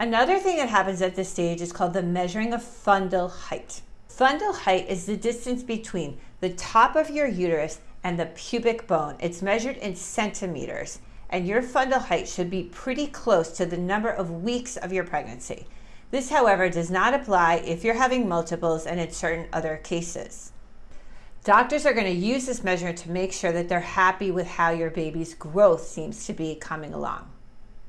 Another thing that happens at this stage is called the measuring of fundal height. Fundal height is the distance between the top of your uterus and the pubic bone. It's measured in centimeters, and your fundal height should be pretty close to the number of weeks of your pregnancy. This, however, does not apply if you're having multiples and in certain other cases. Doctors are going to use this measure to make sure that they're happy with how your baby's growth seems to be coming along.